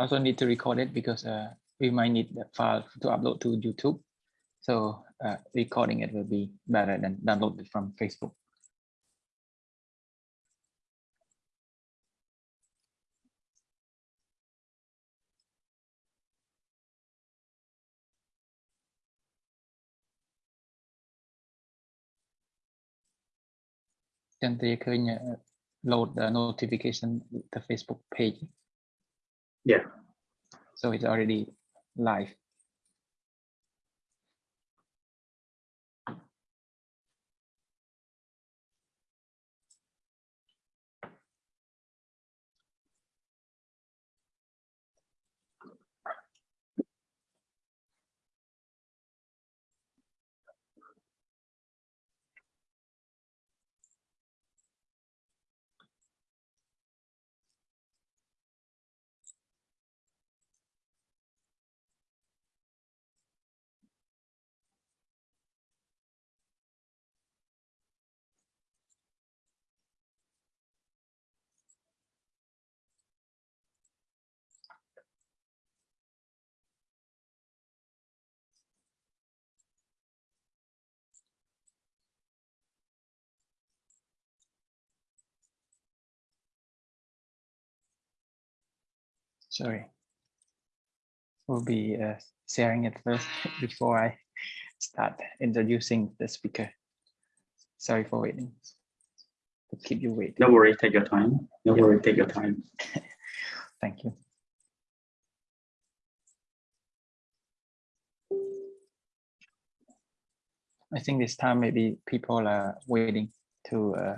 also need to record it because uh, we might need the file to upload to YouTube. So uh, recording it will be better than download it from Facebook. Chẳng thì khơi load the notification the Facebook page. Yeah. So it's already live. Sorry. We'll be uh, sharing it first before I start introducing the speaker. Sorry for waiting. To keep you waiting. No worry, take your time. No Yeah. worry, take your time. Thank you. I think this time maybe people are waiting to uh,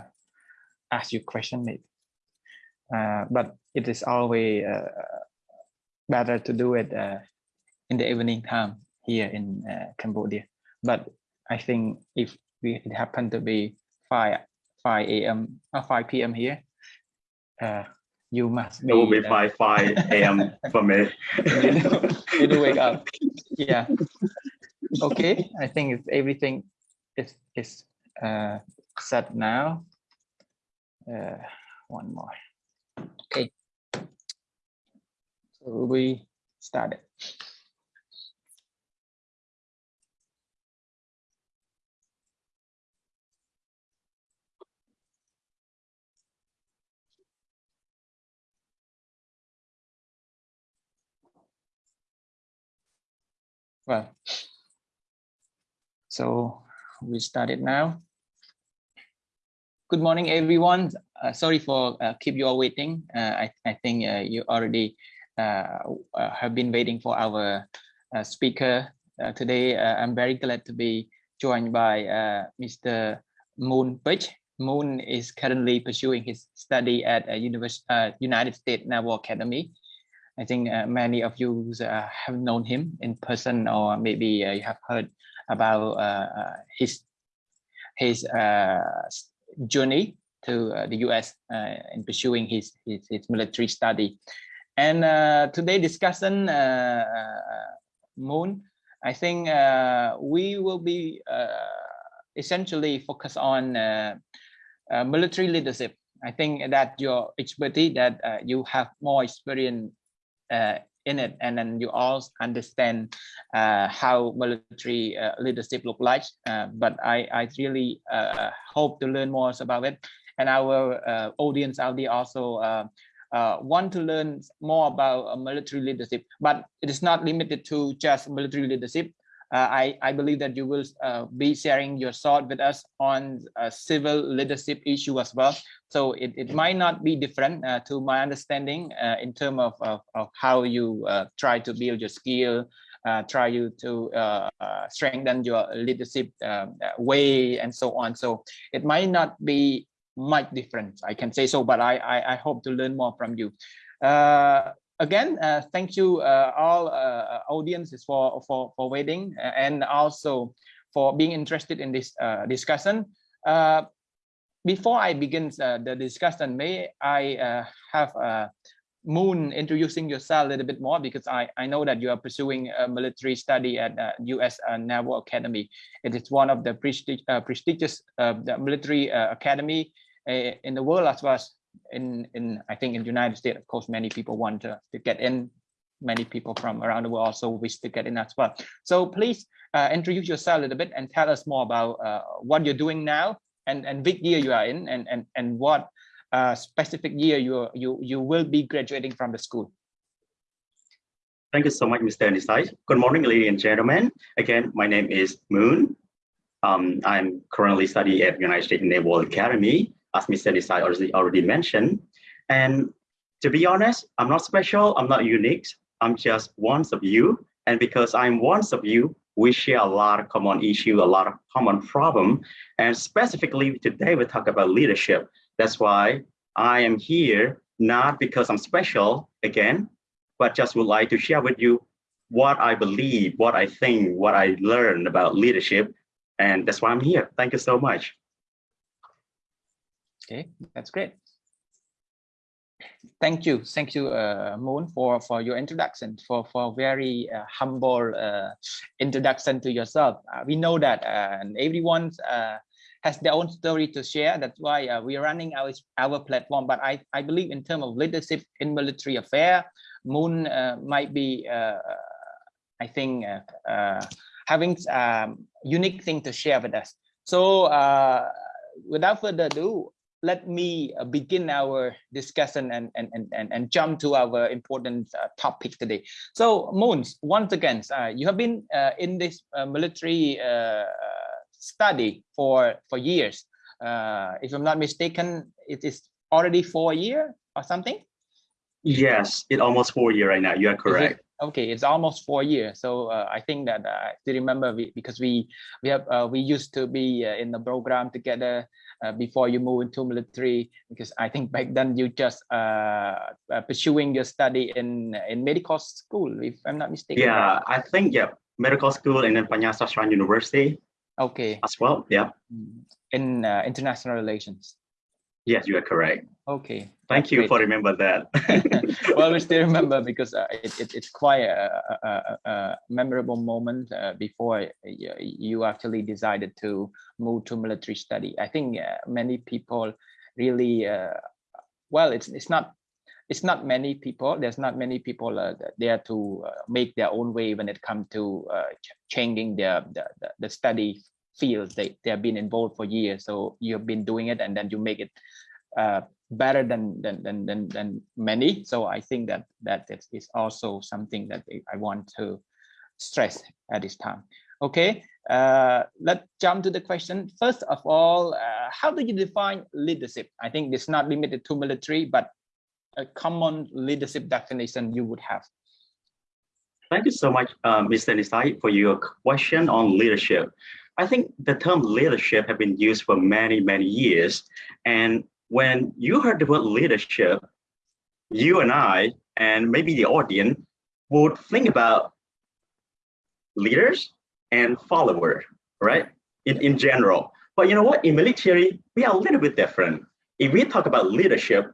ask you question maybe. Uh, but it is always uh, better to do it uh, in the evening time here in uh, Cambodia. But I think if we, it happened to be 5 5 a.m. or 5 p.m. here, uh, you must be It will be uh, 5 5 a.m. for me. you do, you do wake up. Yeah. Okay. I think it's everything is is uh, set now. Uh, one more. Okay. So we started. Well, so we started now. Good morning, everyone. Uh, sorry for uh, keep you all waiting. Uh, I, I think uh, you already have been waiting for our uh, speaker uh, today. Uh, I'm very glad to be joined by uh, Mr. Moon Pich. Moon is currently pursuing his study at uh, uh, United States Naval Academy. I think uh, many of you uh, have known him in person, or maybe uh, you have heard about uh, uh, his his uh, journey to uh, the U.S. Uh, in pursuing his his, his military study. And uh, today discussion, uh, uh, Moon, I think uh, we will be uh, essentially focus on uh, military leadership. I think that your expertise, that you have more experience in it, and then you also understand how military leadership look like. But I, I really hope to learn more about it, and our audience out there also uh, want to learn more about uh, military leadership. But it is not limited to just military leadership. Uh, I, I believe that you will uh, be sharing your thought with us on civil leadership issue as well. So it, it might not be different to my understanding in terms of, of, of how you try to build your skill, uh, try you to uh, uh, strengthen your leadership way and so on. So it might not be much different, I can say so, but I, I, I hope to learn more from you. Uh, again, uh, thank you uh, all uh, audiences for, for, for waiting uh, and also for being interested in this uh, discussion. Uh, before I begin uh, the discussion, may I uh, have uh, Moon introducing yourself a little bit more because I, I know that you are pursuing a military study at uh, U.S. uh, Naval Academy. It is one of the prestige, uh, prestigious uh, military uh, academy uh, in the world as well as in, in I think in the United States. Of course, many people want to, to get in many people from around the world also wish to get in as well. So please uh, introduce yourself a little bit and tell us more about uh, what you're doing now and, and which year you are in and, and, and what uh, specific year you, you, you will be graduating from the school. Thank you so much, Mr. Nisai. Good morning, ladies and gentlemen. Again, my name is Moon. Um, I'm currently studying at United States Naval Academy, as Mr. Nisai already, already mentioned. And to be honest, I'm not special, I'm not unique. I'm just one of you. And because I'm one of you, we share a lot of common issue, a lot of common problem. And specifically today, we talk about leadership. That's why I am here, not because I'm special again, but just would like to share with you what I believe, what I think, what I learned about leadership. And that's why I'm here. Thank you so much. Okay, that's great. Thank you, thank you, uh, Moon, for for your introduction, for for very uh, humble uh, introduction to yourself. Uh, we know that uh, everyone uh, has their own story to share. That's why we are running our our platform. But I I believe in terms of leadership in military affair, Moon might be, I think, having um, unique thing to share with us. So without further ado, let me uh, begin our discussion and, and, and, and, jump to our important uh, topic today. So Moons, once again, uh, you have been uh, in this uh, military uh, study for, for years. if I'm not mistaken, it is already four year or something? Yes, it almost four year right now. You are correct. Okay, it's almost four years. So I think that I still remember we, because we we have we used to be in the program together uh, before you move into military because I think back then you just uh, uh, pursuing your study in in medical school if I'm not mistaken. Yeah, I think yeah, medical school and then Panjang University. Okay. As well, yeah. Mm, in uh, international relations. Yes, you are correct. Okay. Thank you great. for remember that. well, we still remember because uh, it, it, it's quite a, a, a memorable moment uh, before you actually decided to move to military study. I think uh, many people really, uh, well, it's it's not it's not many people. There's not many people uh, there to uh, make their own way when it comes to ch changing their the, the, the study fields they, they have been involved for years so you've been doing it and then you make it uh, better than, than than than than many so i think that that is also something that i want to stress at this time okay uh, let's jump to the question first of all uh, how do you define leadership i think it's not limited to military but a common leadership definition you would have Thank you so much, uh, Mr. Nisai, for your question on leadership. I think the term leadership have been used for many, many years. And when you heard the word leadership, you and I, and maybe the audience, would think about leaders and followers, right? In, in general. But you know what? In military, we are a little bit different. If we talk about leadership,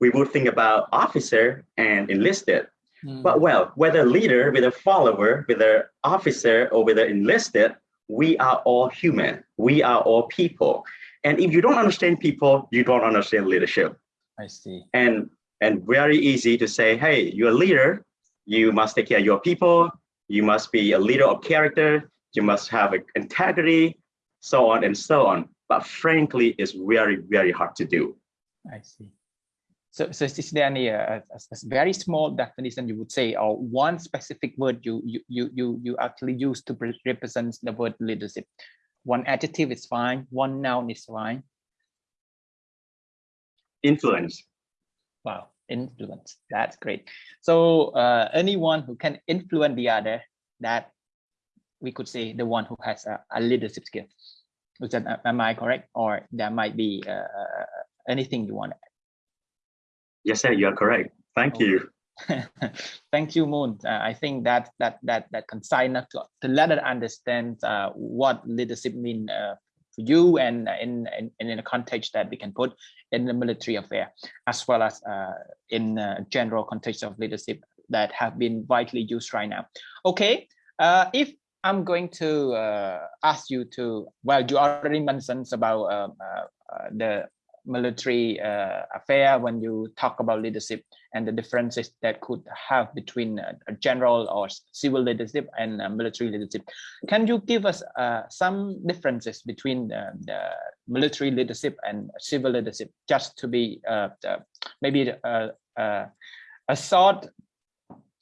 we would think about officer and enlisted. Mm. But well, whether leader, whether follower, whether officer, or whether enlisted, we are all human. We are all people. And if you don't understand people, you don't understand leadership. I see. And and very easy to say, hey, you're a leader. You must take care of your people. You must be a leader of character. You must have integrity, so on and so on. But frankly, it's very, very hard to do. I see. So, so is there any uh, a, a, very small definition you would say, or one specific word you you you you you actually use to represent the word leadership? One adjective is fine. One noun is fine. Influence. Wow, influence. That's great. So uh, anyone who can influence the other, that we could say the one who has a, a leadership skill. Is that, am I correct? Or there might be uh, uh anything you want Yes, sir, you are correct. Thank you. Thank you, Moon. Uh, I think that that that that concise to, to let us understand uh, what leadership mean uh, for you and in, in in a context that we can put in the military affair, as well as uh, in general context of leadership that have been widely used right now. Okay, uh, if I'm going to uh, ask you to, well, you already mentioned about um, the military uh, affair when you talk about leadership and the differences that could have between uh, a general or civil leadership and uh, military leadership. Can you give us uh, some differences between the, the, military leadership and civil leadership, just to be uh, maybe a, a, a short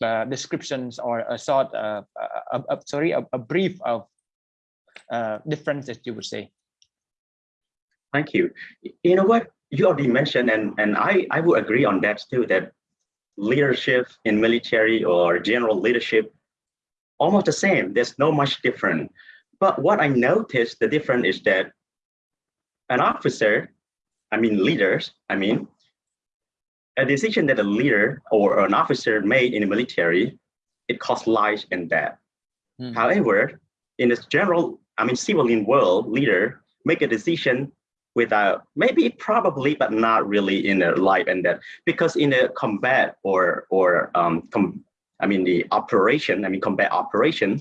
uh, descriptions or a short, uh, a, a, sorry, a, a, brief of uh, differences you would say? Thank you. You know what you already mentioned, and and I I would agree on that too. That leadership in military or general leadership almost the same. There's no much different. But what I noticed the difference is that an officer, I mean leaders, I mean, a decision that a leader or an officer made in the military, it costs lives and death. Mm. However, in the general, I mean, civilian world, leader make a decision without maybe probably but not really in a life and death. Because in a combat or or um com, i mean the operation i mean combat operation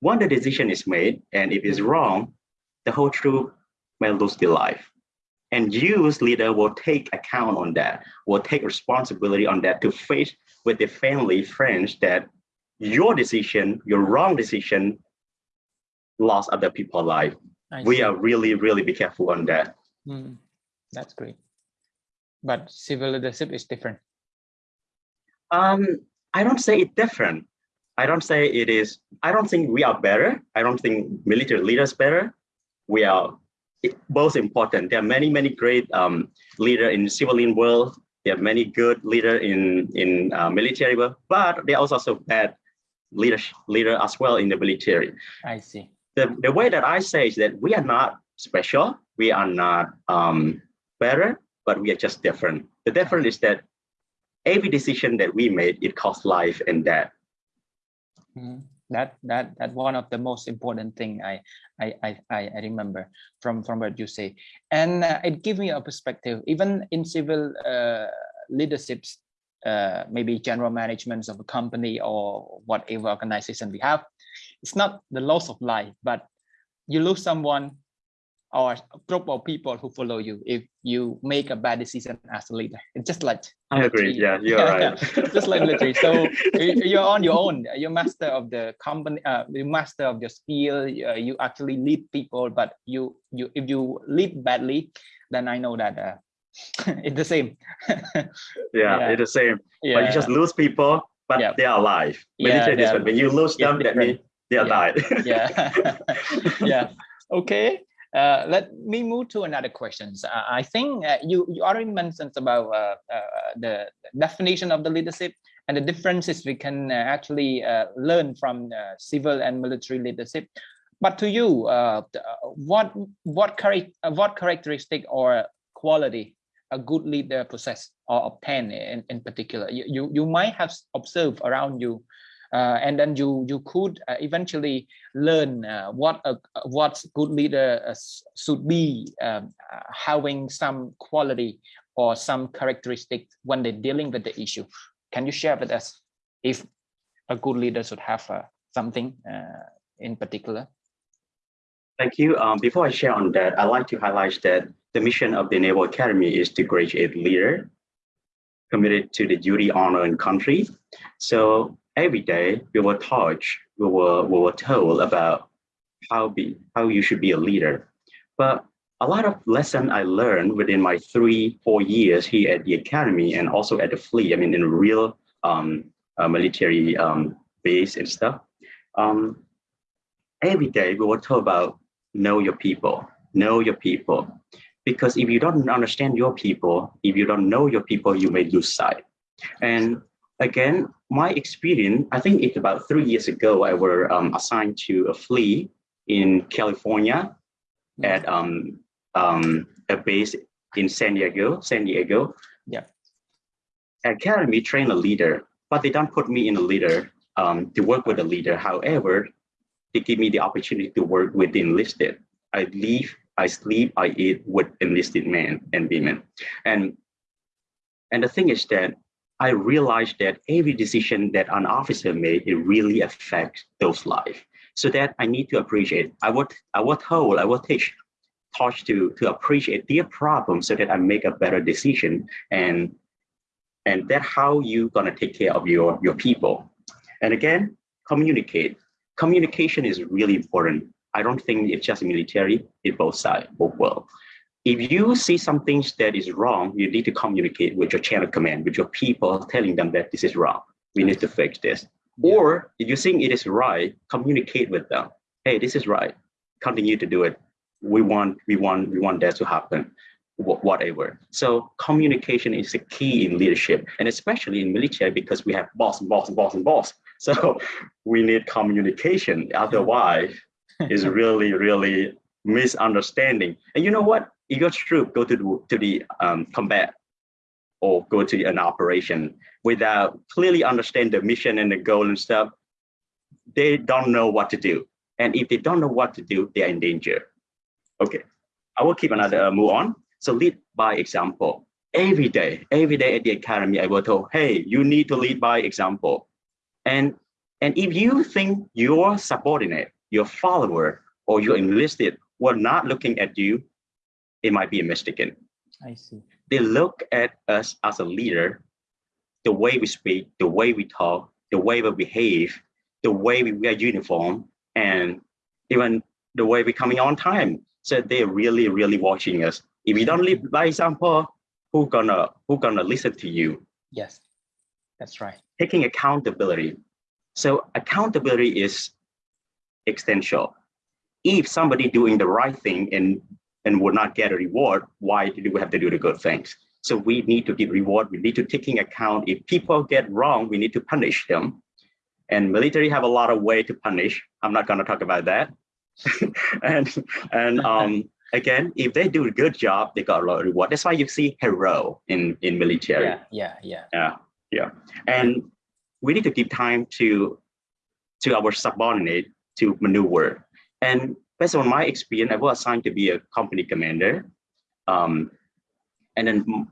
when the decision is made and if it's wrong the whole troop may lose their life. And you as leader will take account on that, will take responsibility on that to face with the family, friends that your decision, your wrong decision lost other people's life. We are really, really be careful on that. Mm, that's great. But civil leadership is different. Um, I don't say it different. I don't say it is, I don't think we are better. I don't think military leaders better. We are both important. There are many, many great um, leader in civilian world. There are many good leader in in uh, military world, but there are also bad leader leader as well in the military. I see. The the way that I say is that we are not special. We are not um, better, but we are just different. The difference is that every decision that we made, it costs life and death. Mm that that that one of the most important thing I I I, I remember from from what you say, and uh, it gives me a perspective. Even in civil uh, leaderships, uh, maybe general management of a company or whatever organization we have, it's not the loss of life, but you lose someone or a group of people who follow you if you make a bad decision as a leader. It's just like I agree. Yeah, you're yeah, right. just like military. So you're on your own. You're master of the company. Uh, you master of your skill. Uh, you actually lead people. But you you if you lead badly, then I know that uh, it's the same. yeah, yeah, it's the same. Yeah. But you just lose people, but yeah. they are alive. Military yeah, when you lose them, that means they yeah. died. yeah. yeah. Okay. Uh, let me move to another questions. Uh, I think uh, you, you already mentioned about uh, uh, the definition of the leadership and the differences we can uh, actually learn from civil and military leadership. But to you, what what, what characteristic or quality a good leader possess or obtain in, in particular? You, you, you might have observed around you and then you you could uh, eventually learn uh, what a what good leader uh, should be um, uh, having some quality or some characteristic when they're dealing with the issue. Can you share with us if a good leader should have uh, something in particular? Thank you. Um, before i share on that i'd like to highlight that the mission of the naval academy is to graduate leader committed to the duty honor and country. So every day we were taught, we were, we were told about how be how you should be a leader. But a lot of lesson I learned within my three, four years here at the academy and also at the fleet, I mean, in real um, uh, military um, base and stuff. Um, every day we were told about know your people, know your people. Because if you don't understand your people, if you don't know your people, you may lose sight. And again, my experience, I think it's about three years ago, I were um, assigned to a fleet in California at um, um, a base in San Diego, San Diego. Yeah. Academy train a leader, but they don't put me in a leader um, to work with a leader. However, they give me the opportunity to work with the enlisted. I leave, I sleep, I eat with enlisted men and women. And, and the thing is that I realized that every decision that an officer made, it really affects those lives. So that I need to appreciate. I would, I was told, I was teach, taught to to appreciate their problem so that I make a better decision and and that's how you gonna take care of your your people. And again, communicate. Communication is really important. I don't think it's just military, it's both sides, both world. If you see something that is wrong, you need to communicate with your chain of command, with your people, telling them that this is wrong. We need to fix this. Or if you think it is right, communicate with them. Hey, this is right. Continue to do it. We want, we want, we want that to happen. Whatever. So communication is the key in leadership, and especially in military because we have boss and boss and boss and boss. So we need communication. Otherwise, is really, really misunderstanding. And you know what? If your troop go to the, to the um, combat or go to an operation without clearly understand the mission and the goal and stuff, they don't know what to do. And if they don't know what to do, they are in danger. Okay, I will keep another uh, move on. So lead by example. Every day, every day at the academy, I will tell, hey, you need to lead by example. And, and if you think your subordinate, your follower, or your enlisted were not looking at you, it might be a mistaken. I see. They look at us as a leader, the way we speak, the way we talk, the way we behave, the way we wear uniform, and even the way we're coming on time. So they're really, really watching us. If you don't lead by example, who gonna who gonna listen to you? Yes, that's right. Taking accountability. So accountability is essential. If somebody doing the right thing and and would not get a reward, why do we have to do the good things? So we need to give reward. We need to taking account. If people get wrong, we need to punish them. And military have a lot of way to punish. I'm not going to talk about that. and and um, again, if they do a good job, they got a lot of reward. That's why you see hero in in military. Yeah, yeah, yeah. Yeah, yeah. And we need to give time to to our subordinate to maneuver. And based on my experience, I was assigned to be a company commander. Um, and then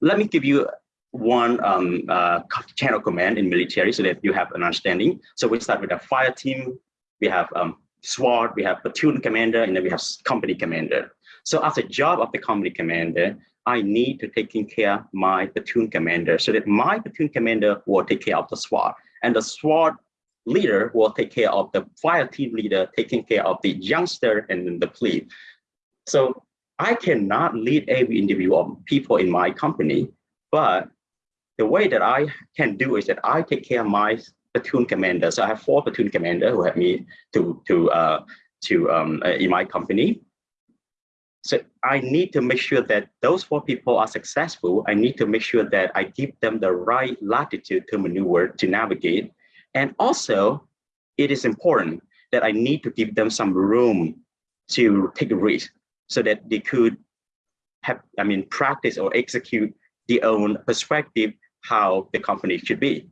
let me give you one um, uh, channel command in military so that you have an understanding. So we start with a fire team, we have um, squad, we have platoon commander, and then we have company commander. So as a job of the company commander, I need to taking care of my platoon commander so that my platoon commander will take care of the squad. And the squad leader will take care of the fire team leader, taking care of the youngster and the plebe. So I cannot lead every individual people in my company, but the way that I can do is that I take care of my platoon commander. So I have four platoon commander who help me to to uh, to um, uh, in my company. So I need to make sure that those four people are successful. I need to make sure that I give them the right latitude to maneuver to navigate and also, it is important that I need to give them some room to take a risk so that they could have, I mean, practice or execute their own perspective how the company should be.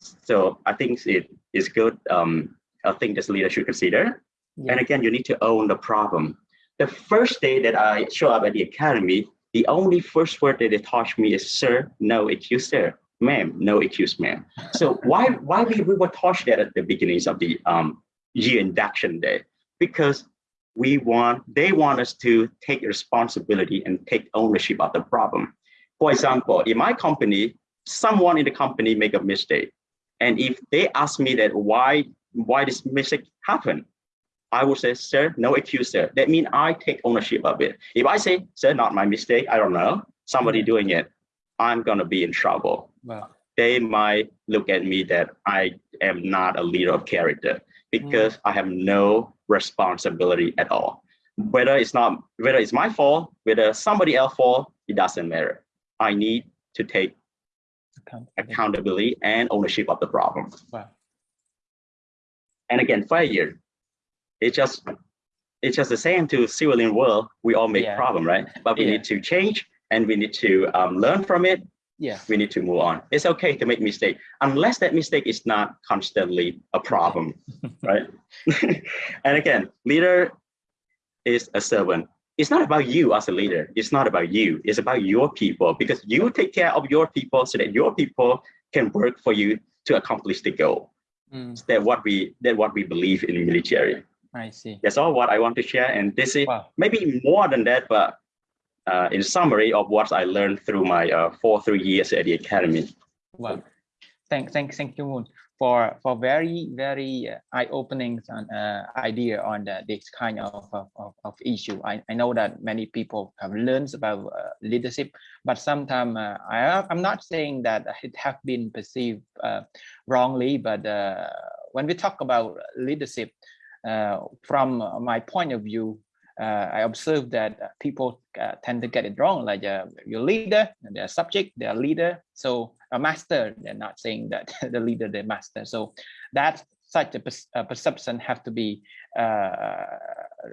So I think it is good. Um, I think this leader should consider. Yeah. And again, you need to own the problem. The first day that I show up at the academy, the only first word that they taught me is, sir, no, it's you, sir ma'am, no excuse, ma'am. So why why we, we were taught that at the beginnings of the um, year induction day? Because we want they want us to take responsibility and take ownership of the problem. For example, in my company, someone in the company make a mistake. And if they ask me that why why this mistake happened, I would say, sir, no excuse, sir. That means I take ownership of it. If I say, sir, not my mistake, I don't know, somebody doing it, I'm gonna be in trouble. Wow. They might look at me that I am not a leader of character because mm. I have no responsibility at all. Whether it's not, whether it's my fault, whether somebody else fault, it doesn't matter. I need to take accountability, accountability and ownership of the problem. Wow. And again, failure, it's just it's just the same to civilian world. We all make yeah. problem, right? But we yeah. need to change and we need to um, learn from it yeah we need to move on it's okay to make mistake unless that mistake is not constantly a problem right and again leader is a servant it's not about you as a leader it's not about you it's about your people because you take care of your people so that your people can work for you to accomplish the goal mm. that what we that what we believe in military I see. That's all what I want to share. And this is Wow. maybe more than that, but uh, in summary of what I learned through my uh, four, three years at the academy. Well, thank, thank, thank you, Moon, for for very, very uh, eye-opening uh, idea on the, this kind of of, of, issue. I, I know that many people have learned about uh, leadership, but sometimes uh, I I'm not saying that it have been perceived uh, wrongly, but uh, when we talk about leadership, uh, from my point of view, uh, I observe that uh, people uh, tend to get it wrong, like uh, your leader, their subject, their leader. So a master, they're not saying that the leader, the master. So that such a, a perception have to be uh,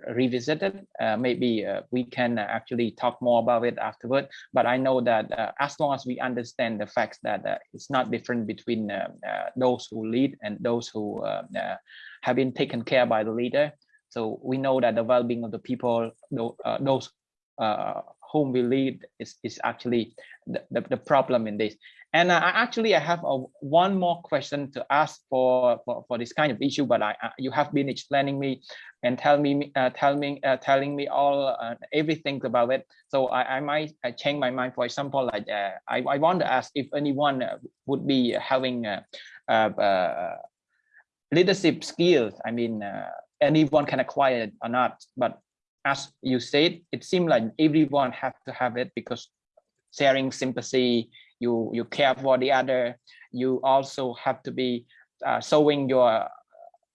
revisited. Uh, maybe uh, we can actually talk more about it afterward. But I know that uh, as long as we understand the facts that uh, it's not different between uh, uh, those who lead and those who uh, uh, have been taken care by the leader. So we know that the well-being of the people, uh, those uh, whom we lead, is, is actually the, the, the problem in this. And I actually I have a, one more question to ask for, for for this kind of issue, but I uh, you have been explaining me and tell me uh, tell me uh, telling me all uh, everything about it. So I, I might change my mind. For example, like uh, I I want to ask if anyone uh, would be having leadership skills. I mean, anyone can acquire it or not. But as you said, it seems like everyone have to have it because sharing sympathy, you you care for the other. You also have to be uh, showing your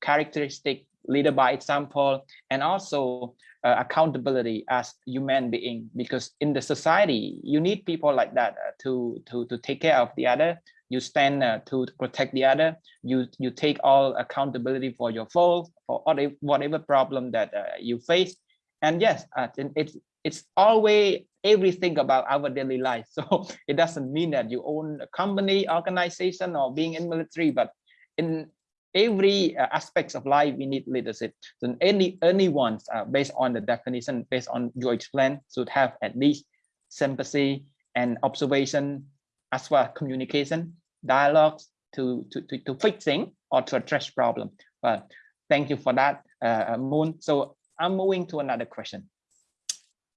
characteristic leader by example, and also uh, accountability as human being. Because in the society, you need people like that uh, to to to take care of the other you stand uh, to protect the other you you take all accountability for your fault for whatever, problem that uh, you face. And yes uh, it's it's always everything about our daily life. So it doesn't mean that you own a company organization or being in military but in every uh, aspects of life we need leadership. So any anyone uh, based on the definition based on your explain should have at least sympathy and observation as well communication dialogues to, to, to, to fixing or to address problem. Well, thank you for that, uh, Moon. So I'm moving to another question.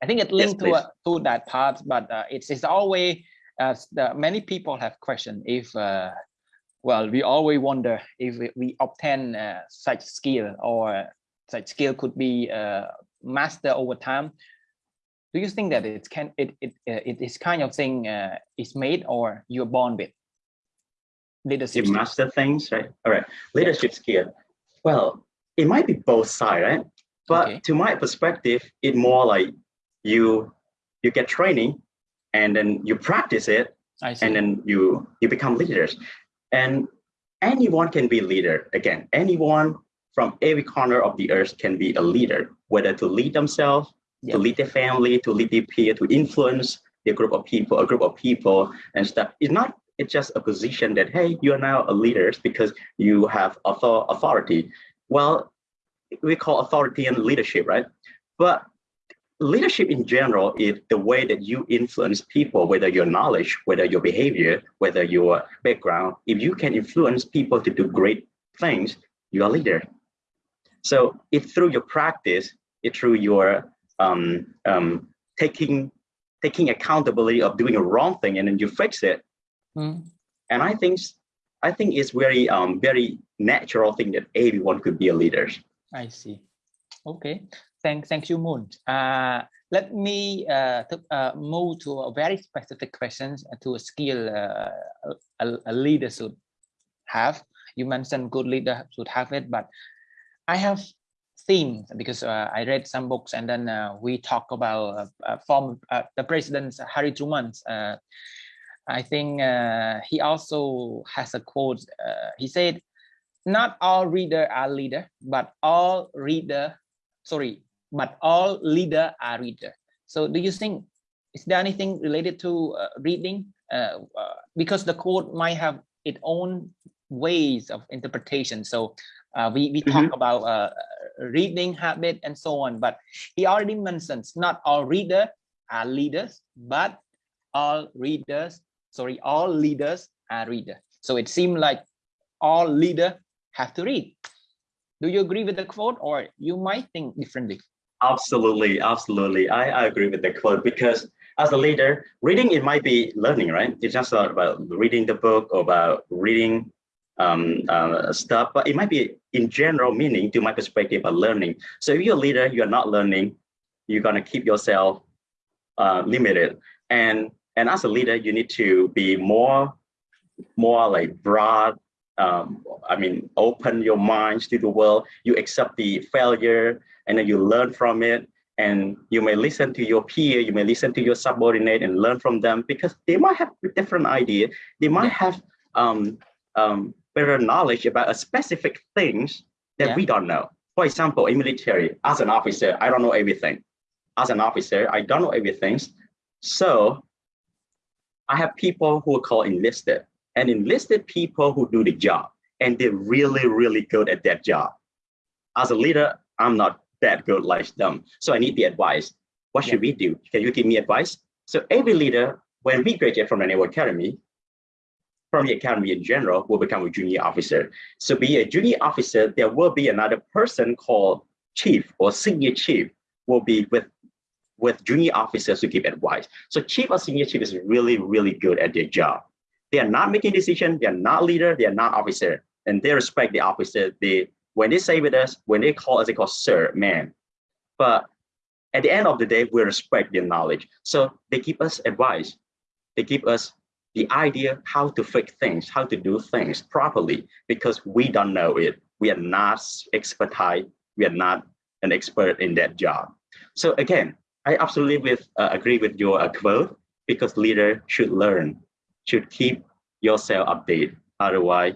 I think it linked to, uh, to that part, but uh, it's, it's always, uh, many people have questioned if, uh, well, we always wonder if we, we obtain uh, such skill or such skill could be uh, master over time. Do you think that it can it it uh, it is kind of thing uh, is made or you're born with? Leadership. You master things, right? All right. Leadership skill. Well, it might be both sides, right? But Okay. to my perspective, it more like you you get training and then you practice it and then you you become leaders. And anyone can be leader. Again, anyone from every corner of the earth can be a leader, whether to lead themselves, Yeah. to lead their family, to lead their peer, to influence a group of people, a group of people and stuff. It's not it's just a position that hey, you are now a leader because you have author- authority. Well, we call authority and leadership, right? But leadership in general is the way that you influence people, whether your knowledge, whether your behavior, whether your background. If you can influence people to do great things, you're a leader. So it's through your practice, it's through your um, um, taking taking accountability of doing a wrong thing and then you fix it. Mm, And I think I think it's very um, very natural thing that everyone could be a leader. I see. Okay. Thank thank you, Moon. Uh, let me uh, uh, move to a very specific questions to a skill uh, a, a leader should have. You mentioned good leader should have it, but I have seen because uh, I read some books and then uh, we talk about uh, uh, form uh, the president Harry Truman. I think uh, he also has a quote. Uh, he said, "Not all reader are leader, but all reader, sorry, but all leader are reader." So, do you think is there anything related to uh, reading? Uh, uh, because the quote might have its own ways of interpretation. So, uh, we we talk about uh, reading habit and so on. But he already mentions not all reader are leaders, but all readers, sorry, all leaders are reader. So it seemed like all leader have to read. Do you agree with the quote or you might think differently? Absolutely, absolutely. I, I agree with the quote because as a leader, reading it might be learning, right? It's just not about reading the book or about reading um, uh, stuff, but it might be in general meaning to my perspective of learning. So if you're a leader, you're not learning, you're gonna keep yourself uh, limited. And and as a leader, you need to be more more like broad. Um, I mean, open your minds to the world. You accept the failure, and then you learn from it. And you may listen to your peer, you may listen to your subordinate and learn from them because they might have different idea. They might have um, um, better knowledge about a specific things that yeah. we don't know. For example, in military, as an officer, I don't know everything. As an officer, I don't know everything. So I have people who are called enlisted and enlisted people who do the job and they're really, really good at that job. As a leader, I'm not that good like them. So I need the advice. What should yeah. we do? Can you give me advice? So every leader, when we graduate from the Naval Academy, from the academy in general, will become a junior officer. So be a junior officer, there will be another person called chief or senior chief will be with with junior officers to give advice. So chief or senior chief is really, really good at their job. They are not making decision, they are not leader, they are not officer, and they respect the officer. They when they say with us, when they call us, they call sir, man. But at the end of the day, we respect their knowledge. So they give us advice. They give us the idea how to fix things, how to do things properly, because we don't know it. We are not expertise. We are not an expert in that job. So again, I absolutely with, uh, agree with your uh, quote because leader should learn, should keep yourself updated. Otherwise,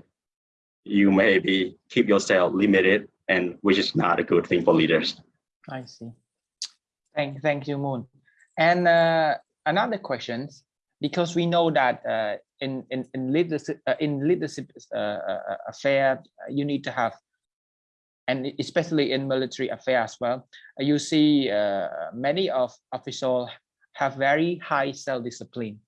you maybe keep yourself limited and which is not a good thing for leaders. I see. Thank, thank you, Moon. And uh, another question, because we know that uh, in, in, in leadership, uh, in leadership uh, uh, affair, you need to have and especially in military affairs well, you see uh, many of officials have very high self-discipline.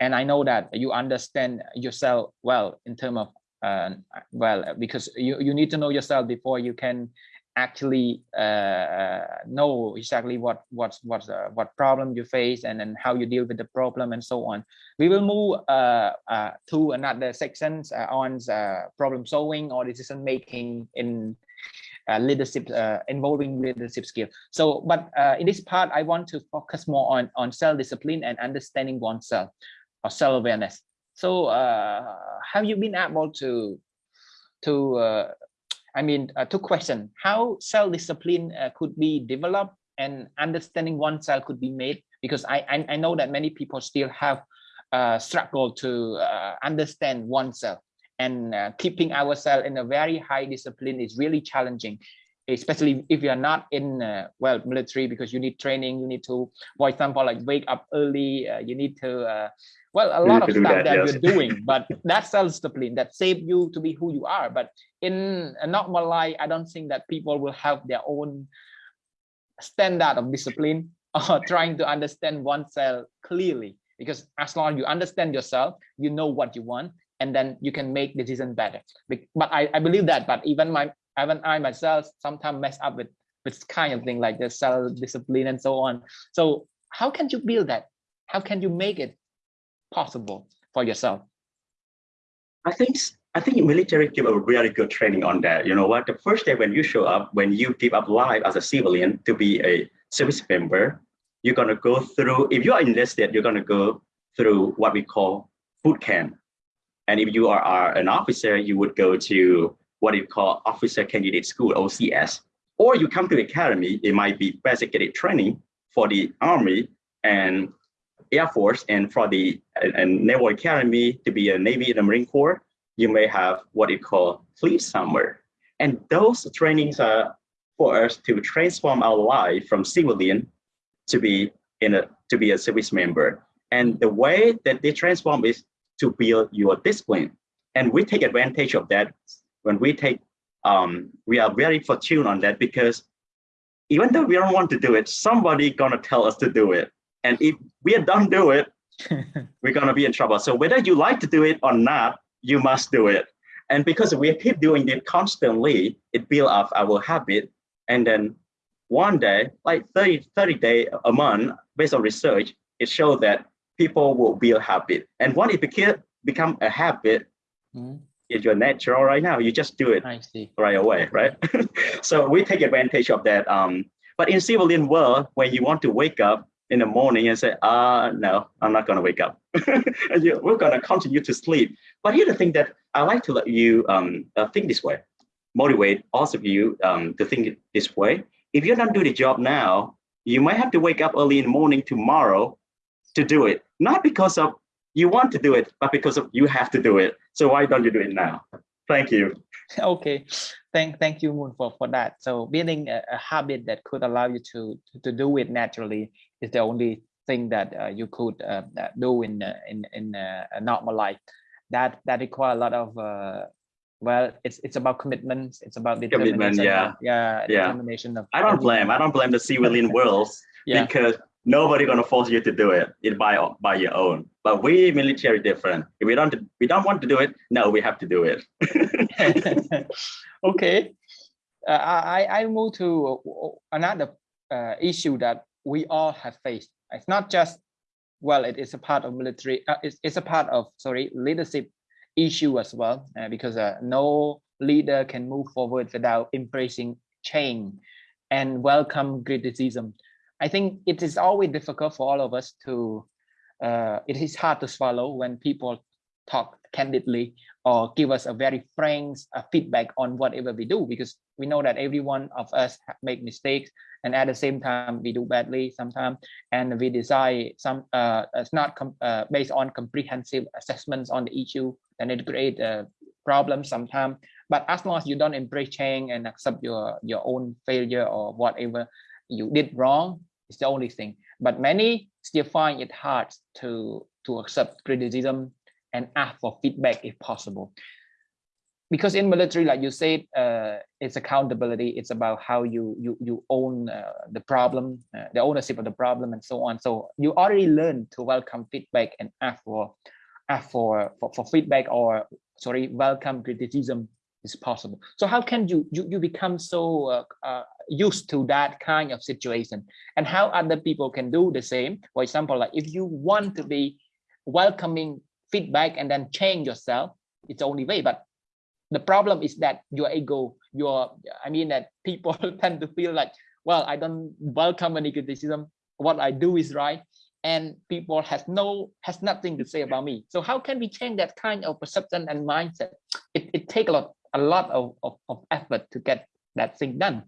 And I know that you understand yourself well in terms of, uh, well, because you, you need to know yourself before you can actually uh, know exactly what what what uh, what problem you face and then how you deal with the problem and so on. We will move uh, uh to another sections uh, on uh, problem solving or decision making in uh, leadership uh, involving leadership skill. So but uh, in this part i want to focus more on on self-discipline and understanding oneself or self-awareness. So have you been able to to i mean two questions how self-discipline could be developed and understanding oneself could be made? Because i i, I know that many people still have uh, struggle to uh, understand oneself and uh, keeping ourselves in a very high discipline is really challenging especially if you're not in uh, well military because you need training you need to for example like wake up early uh, you need to uh, well a lot of stuff that, that yes. you're doing but that self-discipline that save you to be who you are but in a normal life i don't think that people will have their own standard of discipline or trying to understand oneself clearly because as long as you understand yourself you know what you want and then you can make decision better. But i i believe that but even my even i myself sometimes mess up with with kind of thing like the self discipline and so on. So how can you build that? How can you make it possible for yourself? I think i think military give a really good training on that. You know what? The first day when you show up when you give up life as a civilian to be a service member you're going to go through if you are enlisted you're going to go through what we call boot camp and if you are, are an officer, you would go to what you call Officer Candidate School, OCS. Or you come to the academy, it might be basic cadet training for the Army and Air Force and for the and Naval Academy to be a Navy and a Marine Corps, you may have what you call plebe summer. And those trainings are for us to transform our life from civilian to be in a to be a service member. And the way that they transform is to build your discipline. And we take advantage of that when we take, um, we are very fortunate on that because even though we don't want to do it, somebody gonna tell us to do it. And if we don't do it, we're gonna be in trouble. So whether you like to do it or not, you must do it. And because we keep doing it constantly, it builds up our habit. And then one day, like 30, 30 day a month, based on research, it showed that people will build habit. And when it became become a habit, Mhm. it's your natural right now. You just do it right away, right? so we take advantage of that. Um, but in civilian world, when you want to wake up in the morning and say, uh, no, I'm not gonna wake up. we're gonna continue to sleep. But here's the thing that I like to let you um, uh, think this way, motivate all of you um, to think this way. If you don't do the job now, you might have to wake up early in the morning tomorrow to do it. Not because of you want to do it, but because of you have to do it. So why don't you do it now? Thank you. okay thank thank you moon for for that so building a, a habit that could allow you to, to to do it naturally is the only thing that uh, you could uh, do in uh, in in uh, a normal life that that require a lot of uh, well it's it's about commitments it's about Commitment, determination yeah. yeah Yeah. determination of I don't blame. I don't blame the civilian world yeah because nobody gonna force you to do it. It by by your own. But we military different. If we don't we don't want to do it, no, we have to do it. okay uh, i i move to another uh, issue that we all have faced it's not just well it is a part of military uh, it's, it's a part of sorry leadership issue as well uh, because uh, no leader can move forward without embracing change and welcome criticism i think it is always difficult for all of us to uh, it is hard to swallow when people talk candidly or give us a very frank uh, feedback on whatever we do because we know that every one of us make mistakes and at the same time we do badly sometimes and we decide some uh it's not uh, based on comprehensive assessments on the issue and it create a problem sometimes but as long as you don't embrace change and accept your your own failure or whatever you did wrong it's the only thing but many still find it hard to to accept criticism and ask for feedback if possible. Because in military, like you said, uh, it's accountability. It's about how you you you own uh, the problem, uh, the ownership of the problem, and so on. So you already learn to welcome feedback and ask for ask for for, for feedback or sorry, welcome criticism is possible. So how can you you you become so uh, uh, used to that kind of situation, and how other people can do the same? For example, like if you want to be welcoming feedback and then change yourself it's only way. But the problem is that your ego your i mean that people tend to feel like well i don't welcome any criticism. What i do is right. And people has no has nothing to say about me. So how can we change that kind of perception and mindset? It, it take a lot a lot of, of, of effort to get that thing done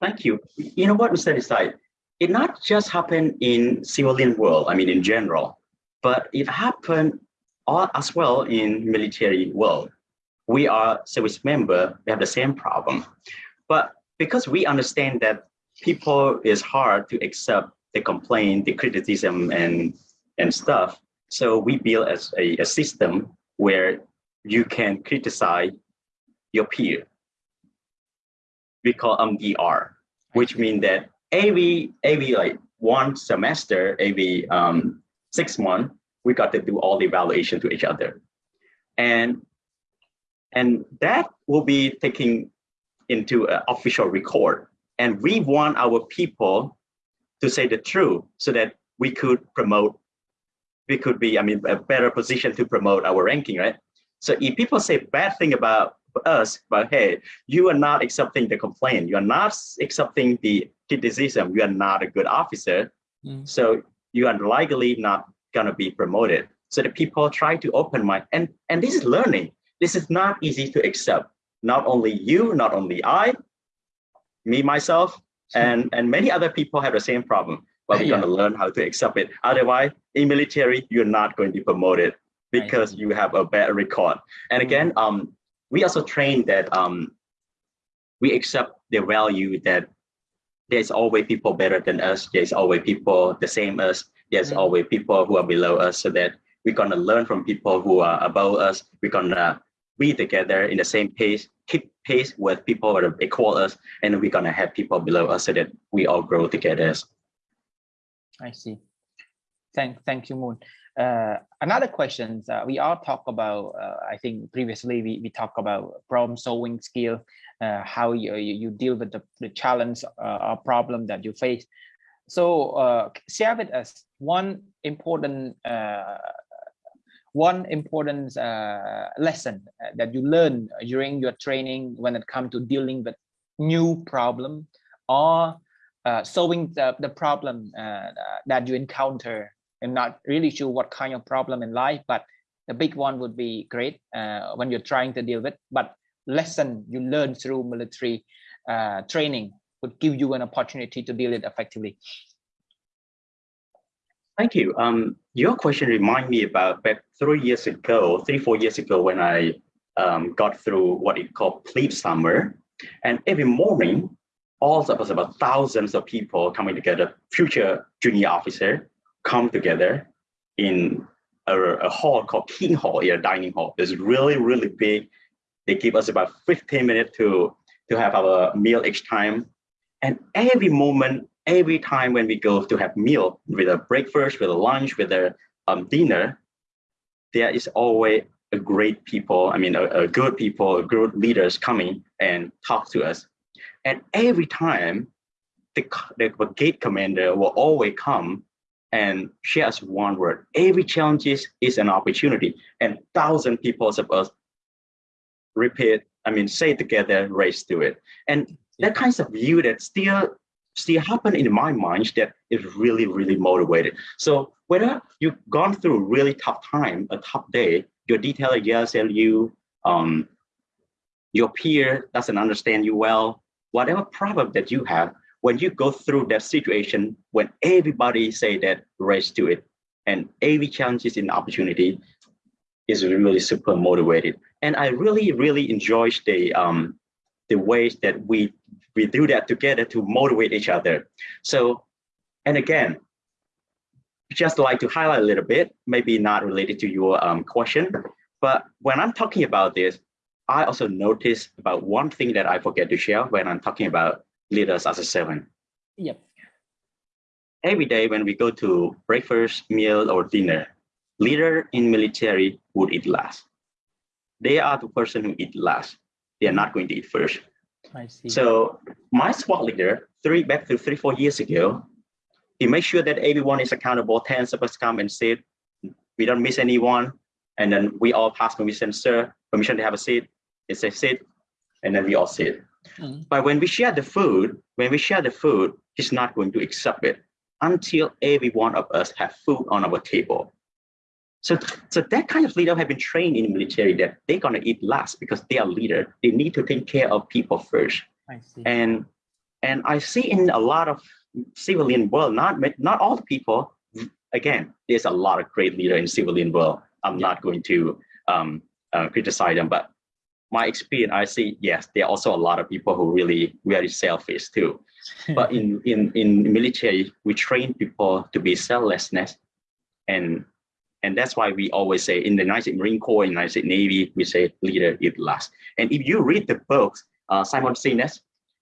Thank you. You know what, Mr. Desai? It not just happened in civilian world, I mean in general, but it happened all as well in military world. We are service member, we have the same problem. But because we understand that people is hard to accept the complaint, the criticism and, and stuff. So we build as a, a system where you can criticize your peer. We call MDR, which means that every every like one semester, every um, six months, we got to do all the evaluation to each other, and and that will be taking into an official record. And we want our people to say the truth so that we could promote, we could be, I mean, a better position to promote our ranking, right? So if people say bad thing about us, but hey, you are not accepting the complaint, you are not accepting the criticism, you are not a good officer, Mm. so you are likely not gonna be promoted. So the people try to open mind, and and this is learning. This is not easy to accept. Not only you, not only I, me myself, and and many other people have the same problem. But we're Yeah. gonna learn how to accept it. Otherwise, in military, you're not going to be promoted because you have a bad record. And Mm. again, um, we also train that um, we accept the value that there's always people better than us. There's always people the same as. There's Mm. always people who are below us, so that we're gonna learn from people who are above us. We're gonna be together in the same pace, keep pace with people that are equal us, and we're gonna have people below us so that we all grow together. I see. Thank, thank you, Moon. Uh, another question, uh, we all talk about, uh, I think previously we, we talked about problem solving skill, uh, how you, you, deal with the, the challenge uh, or problem that you face. So uh, share with us one important one important lesson that you learned during your training when it comes to dealing with new problem or solving the, the problem that you encounter I'm not really sure what kind of problem in life, but the big one would be great uh, when you're trying to deal with. But lesson you learn through military uh, training would give you an opportunity to deal it effectively. Thank you. Um, your question remind me about back three years ago, three, four years ago, when I um, got through what it called plebe summer. And every morning, all of us, about thousands of people coming together, future junior officer, come together in a, a hall called King Hall, a dining hall. It's really, really big. They give us about 15 minutes to, to have our meal each time. And every moment, every time when we go to have meal, with a breakfast, with a lunch, with a um, dinner, there is always a great people, I mean, a, a good people, a good leaders coming and talk to us. And every time, the, the gate commander will always come and share us one word. Every challenge is, an opportunity and thousand people of us repeat, I mean, say together, race to it. And that kind of view that still still happen in my mind that is really, really motivated. So whether you've gone through really tough time, a tough day, your detailer yells at you, um, your peer doesn't understand you well, whatever problem that you have, when you go through that situation, when everybody say that race to it, and every challenge is an opportunity, is really super motivated. And I really, really enjoy the um, the ways that we we do that together to motivate each other. So, and again, just like to highlight a little bit, maybe not related to your um, question, but when I'm talking about this, I also noticed about one thing that I forget to share when I'm talking about leaders as a seven. Yep. Every day when we go to breakfast, meal, or dinner, leader in military would eat last. They are the person who eat last. They are not going to eat first. I see. So my squad leader, three back to three, four years ago, he makes sure that everyone is accountable. Ten of us come and sit. We don't miss anyone. And then we all pass permission, sir, permission to have a seat. It says sit, and then we all sit. Mm. But when we share the food, when we share the food, he's not going to accept it until every one of us have food on our table. So, so that kind of leader have been trained in the military that they're gonna eat last because they are leader. They need to take care of people first. I see. And and I see in a lot of civilian world, not not all the people. Again, there's a lot of great leader in civilian world. I'm not going to um, uh, criticize them, but my experience, I see, yes, there are also a lot of people who really very selfish too. but in, in, in military, we train people to be selflessness. And, and that's why we always say in the United States Marine Corps, in the United States Navy, we say leader eat last. And if you read the books, uh, Simon Sinek,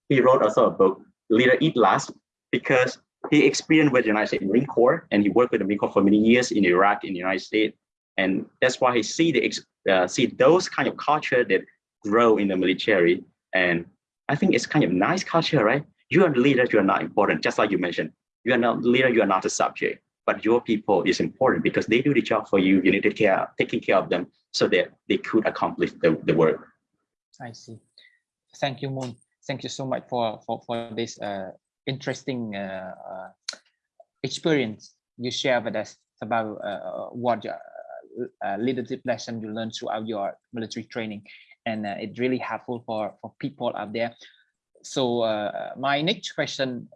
he wrote also a book, Leader Eat Last, because he experienced with the United States Marine Corps and he worked with the Marine Corps for many years in Iraq, in the United States. And that's why he see the uh, see those kind of culture that grow in the military. And I think it's kind of nice culture, right? You are the leader, you are not important, just like you mentioned. You are not leader, you are not a subject, but your people is important because they do the job for you. You need to care, taking care of them so that they could accomplish the, the work. I see. Thank you, Moon. Thank you so much for, for, for this uh, interesting uh, uh, experience you share with us about uh, what your, uh, leadership lesson you learned throughout your military training and uh, it's really helpful for for people out there. So uh, my next question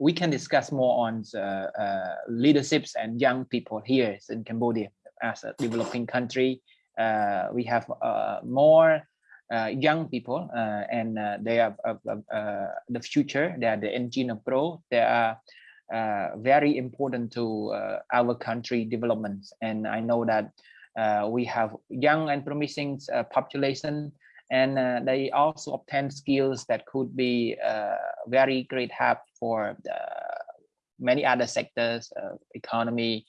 we can discuss more on uh, uh leaderships and young people here in cambodia as a developing country. Uh, we have uh, more young people and they are the future they are the engine of growth. They are very important to our country development and i know that uh, Uh, we have young and promising uh, population and uh, they also obtain skills that could be uh, very great help for uh, many other sectors, economy,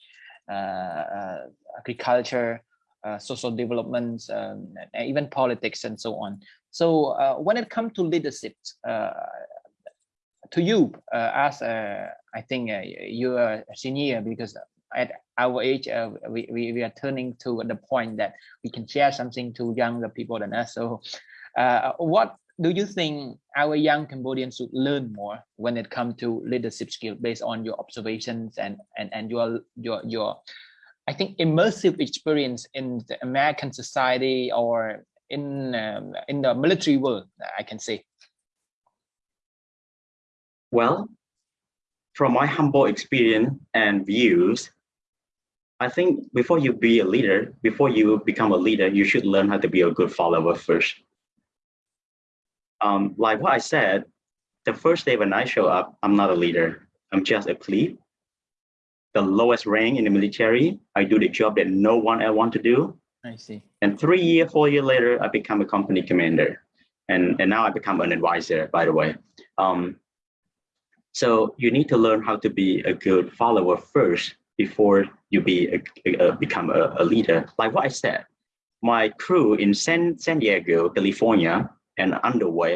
agriculture, social developments, um, and even politics and so on. So when it comes to leadership, to you as I think you're a senior because at our age, uh, we, we, we are turning to the point that we can share something to younger people than us. So uh, what do you think our young Cambodians should learn more when it comes to leadership skill based on your observations and, and, and your, your, your, I think, immersive experience in the American society or in, um, in the military world, I can say? Well, from my humble experience and views, I think before you be a leader, before you become a leader, you should learn how to be a good follower first. Um, like what I said, the first day when I show up, I'm not a leader. I'm just a plebe. The lowest rank in the military. I do the job that no one else want to do. I see. And three year, four year later, I become a company commander. And, and now I become an advisor, by the way. Um, so you need to learn how to be a good follower first before you be a, a, become a, a, leader. Like what I said, my crew in San, San Diego, California, and underway,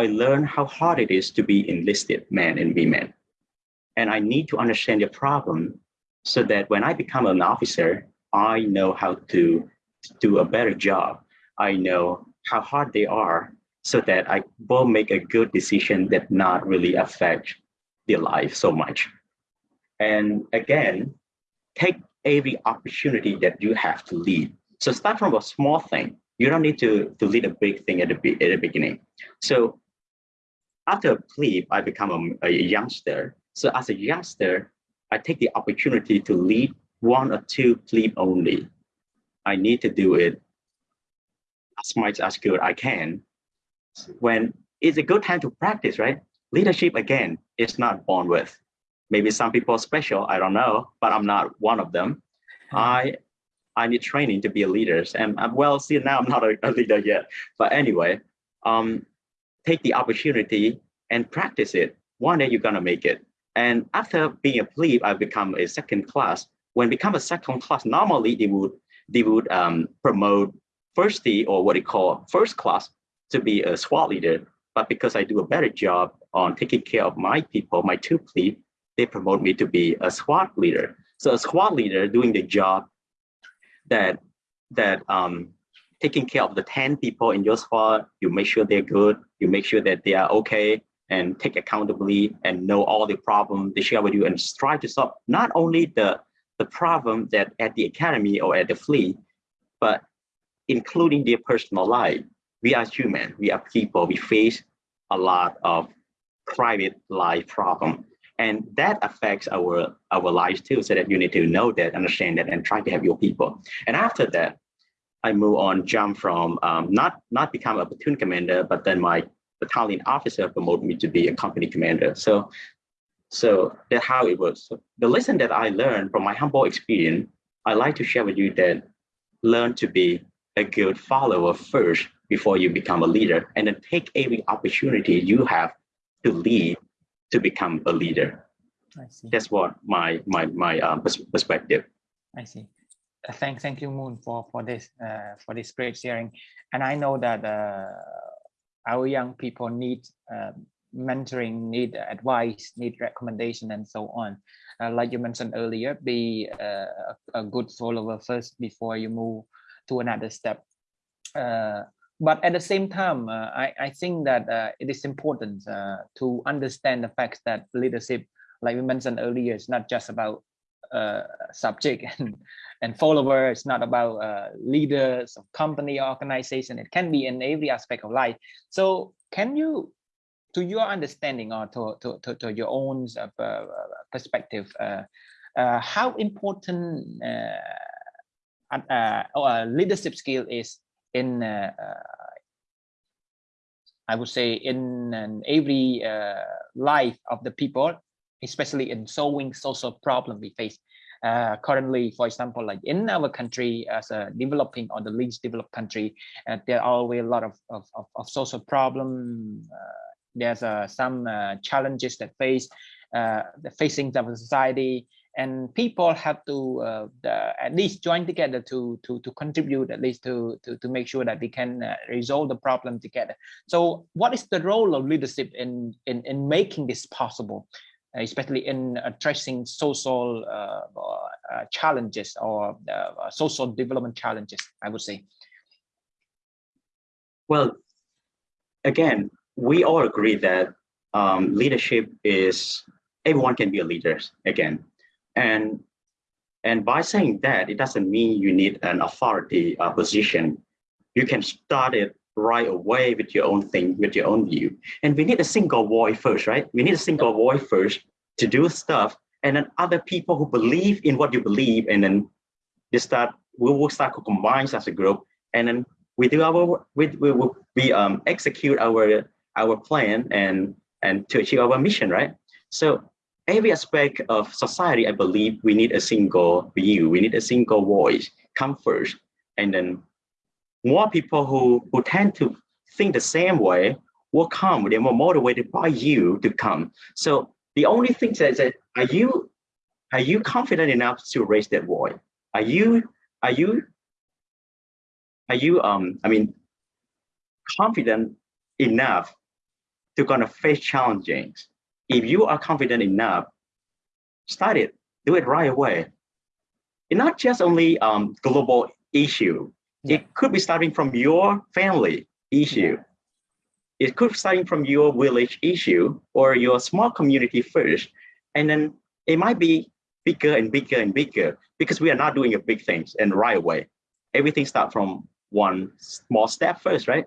I learned how hard it is to be enlisted men and women. And I need to understand the problem so that when I become an officer, I know how to do a better job. I know how hard they are so that I will make a good decision that not really affect their life so much. And again, take every opportunity that you have to lead. So start from a small thing. You don't need to, to lead a big thing at the, at the beginning. So after a plebe, I become a, a youngster. So as a youngster, I take the opportunity to lead one or two plebe only. I need to do it as much as good I can. When it's a good time to practice, right? Leadership, again, is not born with. Maybe some people are special, I don't know, but I'm not one of them. I I need training to be a leader. And I'm well, see now I'm not a, a leader yet. But anyway, um, take the opportunity and practice it. One day you're gonna make it. And after being a plebe, I become a second class. When become a second class, normally they would they would um, promote firstie or what they call first class to be a squad leader. But because I do a better job on taking care of my people, my two plebe, they promote me to be a squad leader. So a squad leader doing the job that that um, taking care of the 10 people in your squad, you make sure they're good, you make sure that they are okay and take accountability and know all the problems they share with you and try to solve not only the, the problem that at the academy or at the fleet, but including their personal life. We are human, we are people, we face a lot of private life problem and that affects our our lives too so that you need to know that understand that and try to have your people. And after that i move on jump from um, not not become a platoon commander but then my battalion officer promoted me to be a company commander. So so that's how it works. So the lesson that i learned from my humble experience i like to share with you that learn to be a good follower first before you become a leader and then take every opportunity you have to lead to become a leader. I see. That's what my my my um, perspective. I see. Uh, thank thank you, Moon, for for this uh, for this great sharing. And I know that uh, our young people need uh, mentoring, need advice, need recommendation, and so on. Uh, like you mentioned earlier, be uh, a, a, good follower first before you move to another step but at the same time, uh, I, I think that uh, it is important uh, to understand the fact that leadership, like we mentioned earlier, is not just about uh, subject and, and follower. It's not about uh, leaders of company organization. It can be in every aspect of life. So can you, to your understanding or to, to, to, to your own uh, perspective, how important leadership skill is in uh, uh, I would say in every uh, life of the people, especially in solving social problem we face. Uh, currently, for example, like in our country as a developing or the least developed country, uh, there are always a lot of, of, of, of social problem. Uh, there's some challenges that face the facing the society and people have to uh, the, at least join together to to to contribute at least to to to make sure that we can uh, resolve the problem together. So what is the role of leadership in in in making this possible especially in addressing social uh, uh, challenges or uh, social development challenges i would say? Well again we all agree that um, leadership is everyone can be a leader again and, and by saying that, it doesn't mean you need an authority uh, position. You can start it right away with your own thing, with your own view. And we need a single voice first, right? We need a single voice first to do stuff. And then other people who believe in what you believe, and then you start, we will start to combine as a group. And then we do our, we, we, we um, execute our, our plan and, and to achieve our mission, right? So every aspect of society, I believe we need a single view, we need a single voice come first. And then more people who, who tend to think the same way will come, they're more motivated by you to come. So the only thing that, that are you are you confident enough to raise that voice? Are you are you are you um I mean confident enough to kind of face challenges if you are confident enough, start it, do it right away. It's not just only um, global issue. Yeah. It could be starting from your family issue. Yeah. It could be starting from your village issue or your small community first. And then it might be bigger and bigger and bigger because we are not doing a big things and right away. Everything starts from one small step first, right?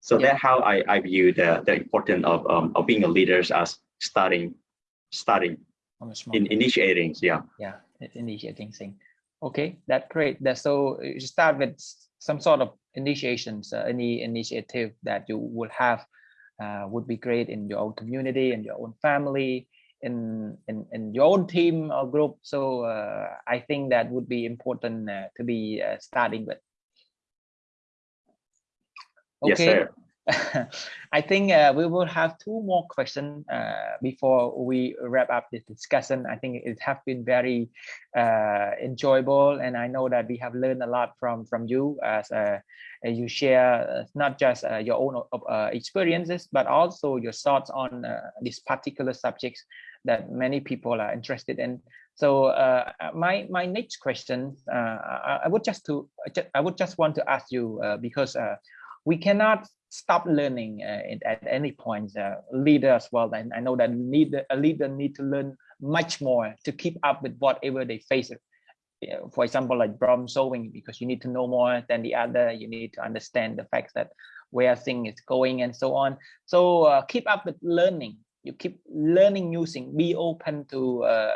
So yeah. that's how I, I view the, the importance of, um, of being a leader as starting, starting in initiating, yeah. Yeah, initiating thing. Okay, that's great. That so you start with some sort of initiations, uh, any initiative that you would have uh, would be great in your own community and your own family, in in, in your own team or group. So uh, I think that would be important uh, to be uh, starting with. Okay. Yes, sir. I think uh, we will have two more questions uh, before we wrap up this discussion. I think it has been very uh, enjoyable, and I know that we have learned a lot from from you as uh, you share uh, not just uh, your own experiences, but also your thoughts on these particular subjects that many people are interested in. So my my next question, I, I, would just to I would just want to ask you because we cannot stop learning uh, at any point. Uh, leader as well, and I know that need a leader need to learn much more to keep up with whatever they face. For example, like problem solving, because you need to know more than the other. You need to understand the facts that where things is going and so on. So uh, keep up with learning. You keep learning new things. Be open to uh,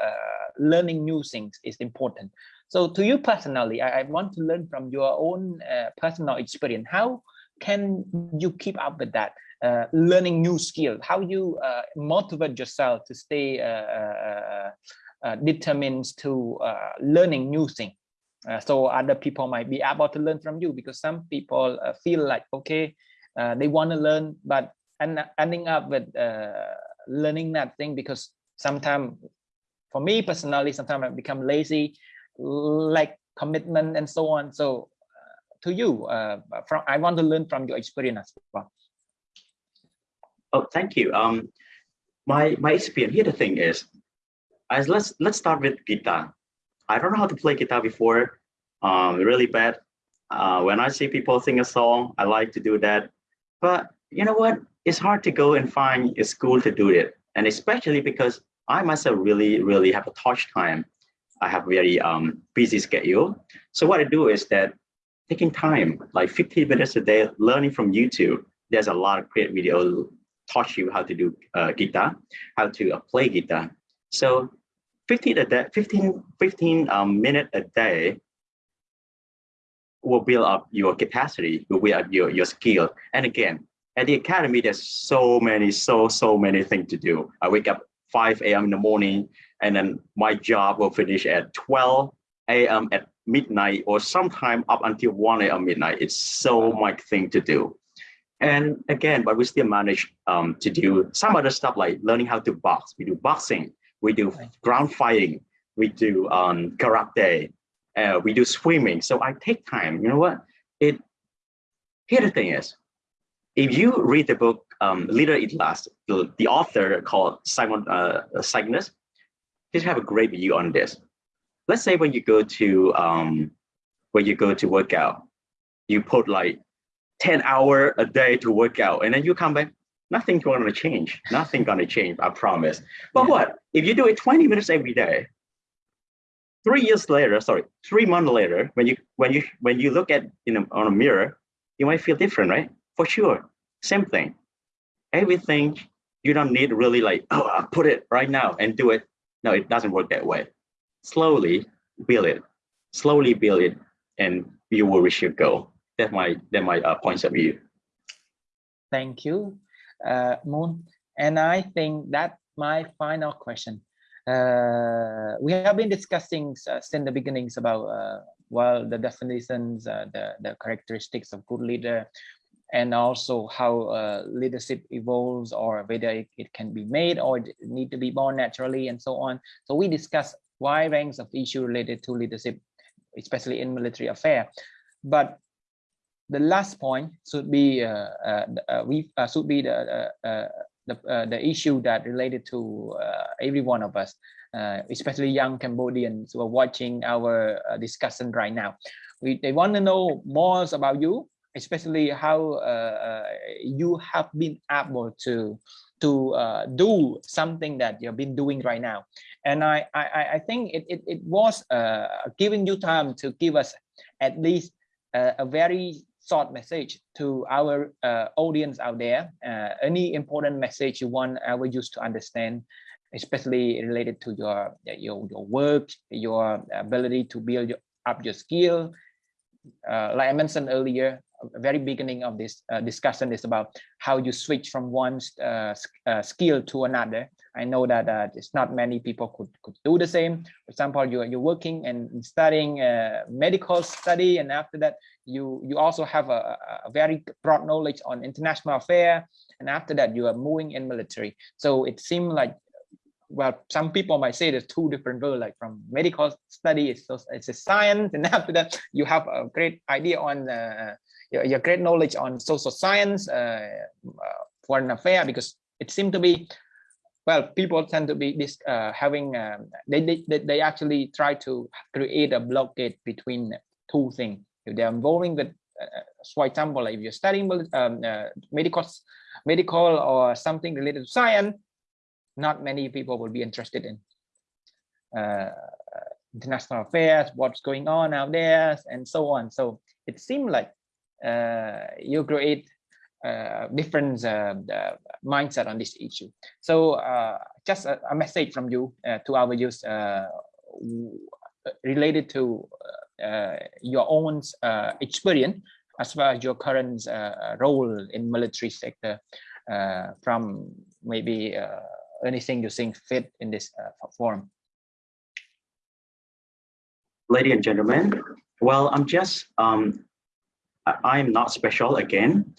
learning new things is important. So to you personally, I, I want to learn from your own uh, personal experience. How can you keep up with that uh, learning new skills how you uh, motivate yourself to stay uh, uh, uh determined to uh, learning new things so other people might be able to learn from you because some people feel like okay they want to learn but and ending up with learning that thing because sometimes for me personally sometimes i become lazy like commitment and so on. So to you? Uh, from I want to learn from your experience as well. Oh, thank you. Um, my my experience here. The thing is, as let's let's start with guitar. I don't know how to play guitar before. Um, really bad. Uh, when I see people sing a song, I like to do that. But you know what? It's hard to go and find a school to do it, and especially because I myself really really have a touch time. I have very um, busy schedule. So what I do is that taking time, like 15 minutes a day, learning from YouTube. There's a lot of great videos teach you how to do uh, guitar, how to uh, play guitar. So 15 a day, 15, 15 um, minutes a day will build up your capacity, will build up your, your skill. And again, at the academy, there's so many, so, so many things to do. I wake up 5 a.m. in the morning, and then my job will finish at 12 a.m. at midnight or sometime up until 1 a.m. midnight. It's so much thing to do. And again, but we still manage um, to do some other stuff like learning how to box. We do boxing, we do ground fighting, we do um, karate, uh, we do swimming. So I take time. You know what? It here the thing is, if you read the book um, Leader Eat Last, the, the author called Simon uh, Sinek, he have a great view on this. Let's say when you go to um, when you go to work out, you put like 10 hour a day to work out and then you come back, nothing's going to change. Nothing going to change, I promise. But yeah. what? If you do it 20 minutes every day, three years later, sorry, three months later, when you when you when you look at in a, on a mirror, you might feel different, right? For sure. Same thing. Everything you don't need really like, oh, I'll put it right now and do it. No, it doesn't work that way. Slowly build it, slowly build it, and you will reach your goal. That my that my uh, points of view. Thank you, uh, Moon. And I think that my final question. Uh, we have been discussing uh, since the beginnings about uh, well the definitions, uh, the the characteristics of good leader, and also how uh, leadership evolves or whether it, it, can be made or need to be born naturally and so on. So we discuss wide range of issues related to leadership, especially in military affair. But the last point should be uh, uh, uh we uh, should be the uh, the, the issue that related to every one of us, especially young Cambodians who are watching our discussion right now. We they want to know more about you especially how uh, uh, you have been able to to uh, do something that you've been doing right now. And I I, I think it, it, it was uh, giving you time to give us at least uh, a very short message to our uh, audience out there. any important message you want our youth to understand, especially related to your your, your work, your ability to build up your skill. like I mentioned earlier, very beginning of this uh, discussion is about how you switch from one uh, uh, skill to another. I know that uh, it's not many people could, could do the same. For example, you're, you're working and studying uh, medical study, and after that, you, you also have a, a very broad knowledge on international affairs, and after that, you are moving in military. So it seemed like well, some people might say there's two different worlds, like from medical study, it's, it's a science, and after that, you have a great idea on uh, your, your great knowledge on social science, uh, uh, foreign affair, because it seemed to be, well, people tend to be this uh, having, um, they, they, they actually try to create a blockade between two things. If they're involving with, for example, if you're studying um, medical, medical or something related to science, not many people will be interested in uh, international affairs, what's going on out there, and so on. So it seemed like uh, Uh, you create uh, different uh, mindset on this issue. So uh, just a, a, message from you uh, to our youth related to your own experience as well as your current role in military sector from maybe anything you think fit in this uh, forum. Ladies and gentlemen, well, I'm just um, I'm not special again.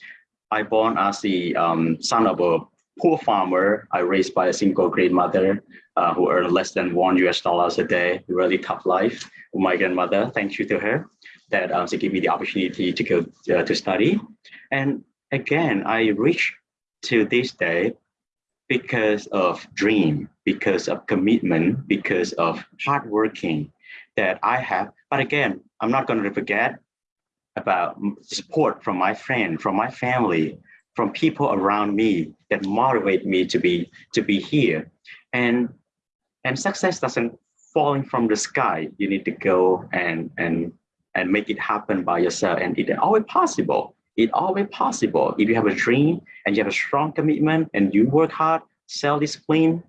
I born as the um, son of a poor farmer. I raised by a single grandmother uh, who earned less than one US dollars a day. Really tough life. My grandmother, thank you to her, that um, she gave me the opportunity to go uh, to study. And again, I reached to this day because of dream, because of commitment, because of hard working that I have. But again, I'm not going to forget about support from my friend, from my family, from people around me that motivate me to be to be here. And and success doesn't falling from the sky. You need to go and and and make it happen by yourself. And it always possible. It always possible. If you have a dream and you have a strong commitment and you work hard, self-discipline,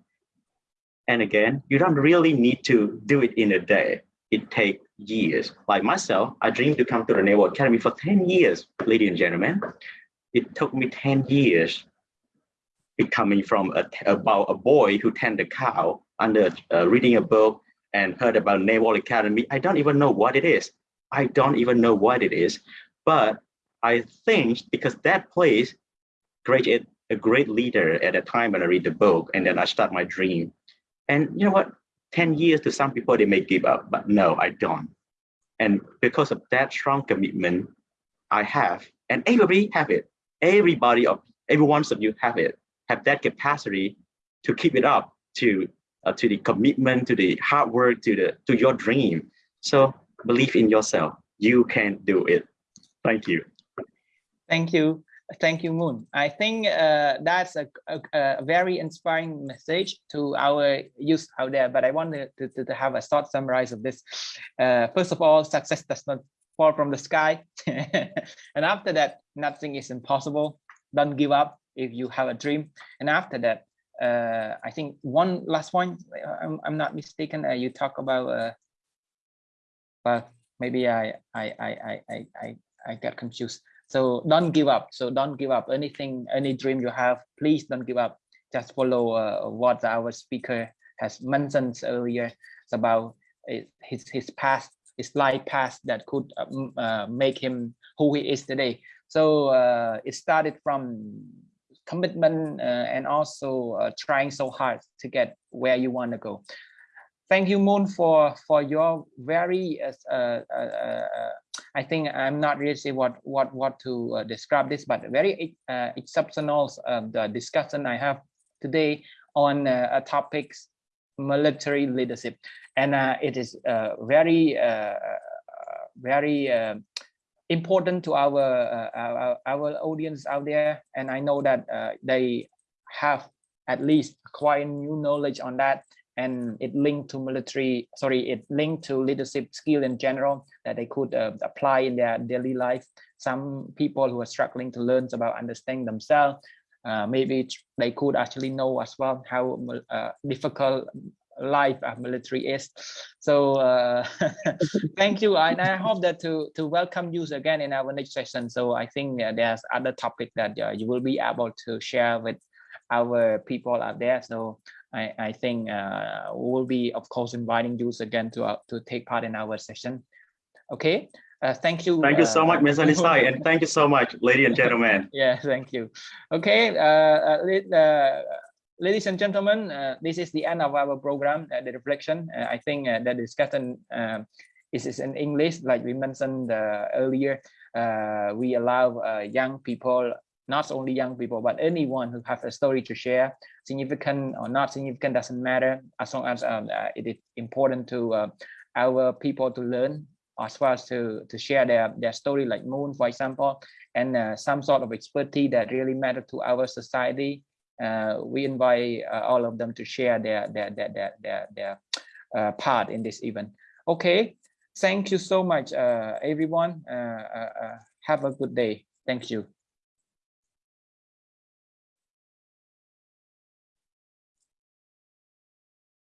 and again, you don't really need to do it in a day. It takes years. Like myself, I dreamed to come to the Naval Academy for 10 years, ladies and gentlemen. It took me 10 years becoming from a, about a boy who tended a cow under uh, reading a book and heard about Naval Academy. I don't even know what it is. I don't even know what it is. But I think because that place created a great leader at a time when I read the book and then I start my dream. And you know what? 10 years to some people, they may give up, but no, I don't. And because of that strong commitment I have, and everybody have it, everybody of every one of you have it, have that capacity to keep it up, to uh, to the commitment, to the hard work, to the to your dream. So believe in yourself. You can do it. Thank you. Thank you. Thank you, Moon. I think uh, that's a, a, a, very inspiring message to our youth out there. But I wanted to, to, to have a short summary of this. Uh, first of all, success does not fall from the sky. and after that, nothing is impossible. Don't give up if you have a dream. And after that, uh, I think one last point, I'm, I'm not mistaken, uh, you talk about, uh, well, maybe I, I, I, I, I, I got confused. So don't give up. So don't give up anything, any dream you have, please don't give up. Just follow uh, what our speaker has mentioned earlier it's about his, his past, his life past that could uh, uh, make him who he is today. So uh, it started from commitment uh, and also uh, trying so hard to get where you want to go. Thank you, Moon, for for your very. Uh, I think I'm not really sure what what what to describe this, but very exceptional um, the discussion I have today on a topics military leadership, and it is very very important to our, uh, our, our audience out there. And i know that uh, they have at least quite new knowledge on that and it linked to military sorry it linked to leadership skill in general that they could uh, apply in their daily life some people who are struggling to learn about understanding themselves uh, maybe they could actually know as well how uh, difficult life of military is. So uh, thank you. And I hope that to, to welcome you again in our next session. So I think uh, there's other topic that uh, you will be able to share with our people out there. So I, I think uh, we will be, of course, inviting you again to, uh, to take part in our session. Okay. Uh, thank you. Thank you so much, Ms. Anisai, and thank you so much, ladies and gentlemen. yeah, thank you. Okay, uh, uh, ladies and gentlemen, uh, this is the end of our program, uh, the reflection. Uh, I think uh, the discussion uh, is, is in English, like we mentioned uh, earlier. we allow young people, not only young people, but anyone who has a story to share, significant or not significant, doesn't matter, as long as um, it is important to our people to learn as well as to, to share their, their story like Moon, for example, and some sort of expertise that really matter to our society uh, we invite uh, all of them to share their their their their their, their uh, part in this event. Okay, thank you so much, everyone. have a good day. Thank you.